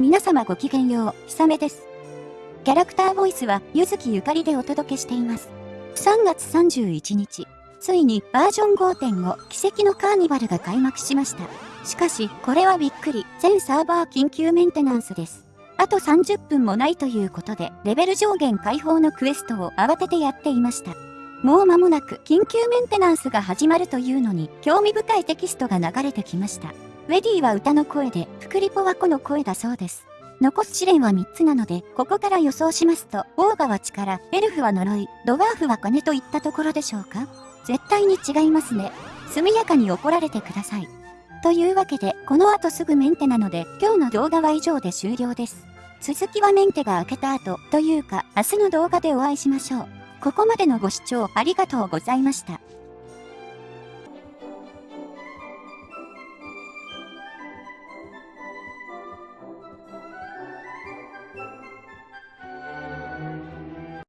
皆様ごきげんよう、ひさめです。キャラクターボイスは、ゆずきゆかりでお届けしています。3月31日、ついにバージョン5.5奇跡のカーニバルが開幕しました。しかし、これはびっくり、全サーバー緊急メンテナンスです。あと30分もないということで、レベル上限解放のクエストを慌ててやっていました。もう間もなく緊急メンテナンスが始まるというのに、興味深いテキストが流れてきました。ウェディは歌の声で、フクリポは子の声だそうです。残す試練は3つなので、ここから予想しますと、オーガは力、エルフは呪い、ドワーフは金といったところでしょうか？絶対に違いますね。速やかに怒られてください。というわけで、この後すぐメンテなので、今日の動画は以上で終了です。続きはメンテが明けた後、というか、明日の動画でお会いしましょう。ここまでのご視聴ありがとうございました。